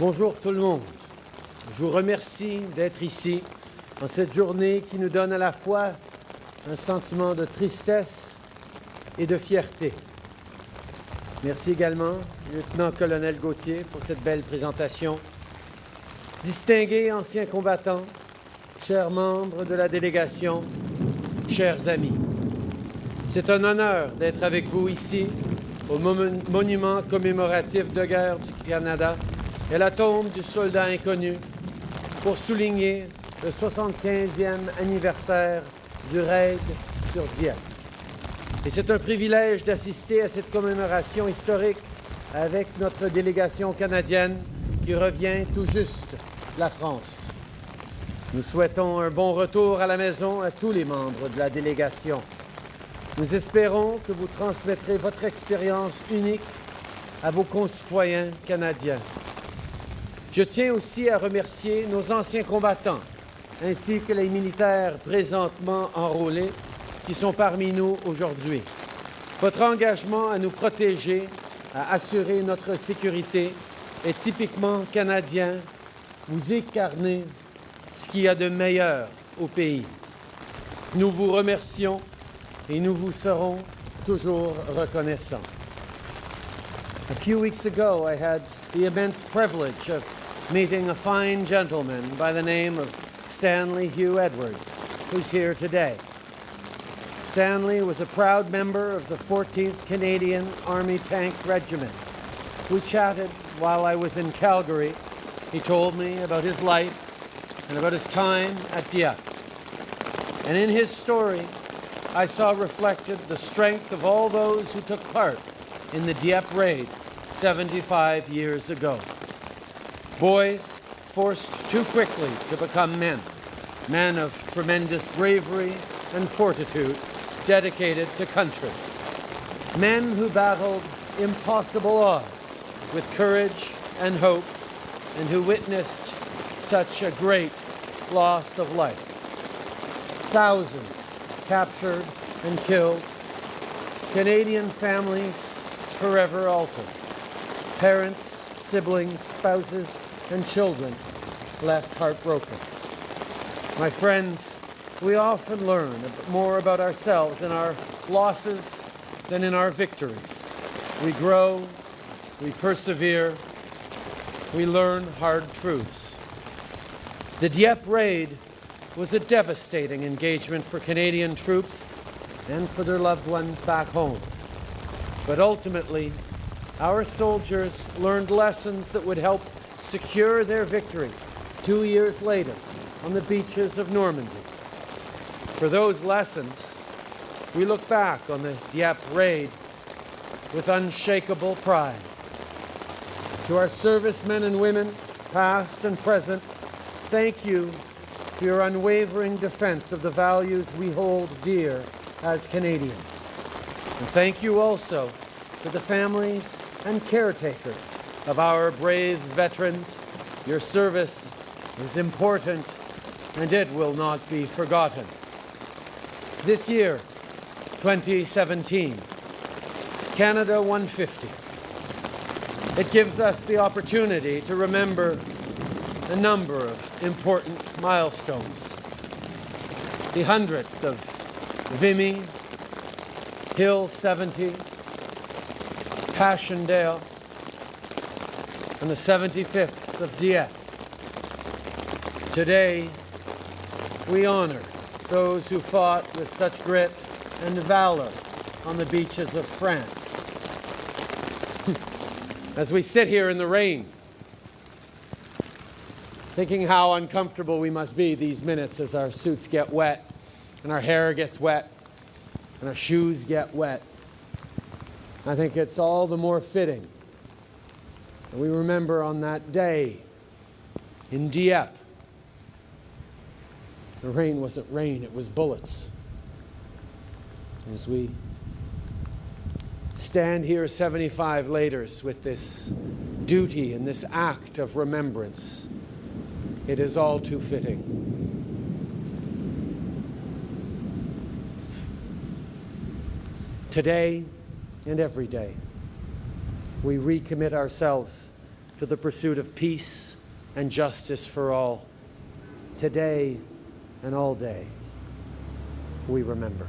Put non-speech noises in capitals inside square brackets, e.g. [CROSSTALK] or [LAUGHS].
Bonjour tout le monde. Je vous remercie d'être ici en cette journée qui nous donne à la fois un sentiment de tristesse et de fierté. Merci également, lieutenant-colonel Gauthier, pour cette belle présentation. Distingués anciens combattants, chers membres de la délégation, chers amis, c'est un honneur d'être avec vous ici au monument commémoratif de guerre du Canada et la tombe du soldat inconnu pour souligner le 75e anniversaire du raid sur Dieppe. Et c'est un privilège d'assister à cette commémoration historique avec notre délégation canadienne qui revient tout juste de la France. Nous souhaitons un bon retour à la maison à tous les membres de la délégation. Nous espérons que vous transmettrez votre expérience unique à vos concitoyens canadiens. Je tiens aussi à remercier nos anciens combattants ainsi que les militaires présentement enrôlés qui sont parmi nous aujourd'hui. Votre engagement à nous protéger, à assurer notre sécurité est typiquement canadien. Vous incarnez ce qu'il y a de meilleur au pays. Nous vous remercions et nous vous serons toujours reconnaissants. A few weeks ago, I had the immense privilege of meeting a fine gentleman by the name of Stanley Hugh Edwards, who's here today. Stanley was a proud member of the 14th Canadian Army Tank Regiment. We chatted while I was in Calgary. He told me about his life and about his time at Dieppe. And in his story, I saw reflected the strength of all those who took part in the Dieppe raid 75 years ago. Boys forced too quickly to become men, men of tremendous bravery and fortitude, dedicated to country. Men who battled impossible odds with courage and hope, and who witnessed such a great loss of life. Thousands captured and killed, Canadian families forever altered, parents, siblings, spouses, and children left heartbroken. My friends, we often learn more about ourselves in our losses than in our victories. We grow, we persevere, we learn hard truths. The Dieppe raid was a devastating engagement for Canadian troops and for their loved ones back home. But ultimately, our soldiers learned lessons that would help secure their victory two years later on the beaches of Normandy. For those lessons, we look back on the Dieppe raid with unshakable pride. To our servicemen and women, past and present, thank you for your unwavering defense of the values we hold dear as Canadians. And thank you also to the families and caretakers of our brave veterans. Your service is important and it will not be forgotten. This year, 2017, Canada 150. It gives us the opportunity to remember a number of important milestones. The 100th of Vimy, Hill 70, Passchendaele, and the 75th of Dieppe. Today, we honor those who fought with such grit and valor on the beaches of France. [LAUGHS] As we sit here in the rain, thinking how uncomfortable we must be these minutes as our suits get wet and our hair gets wet and our shoes get wet. I think it's all the more fitting that we remember on that day in Dieppe. The rain wasn't rain, it was bullets. As we stand here 75 later with this duty and this act of remembrance, it is all too fitting. Today and every day, we recommit ourselves to the pursuit of peace and justice for all. Today and all days, we remember.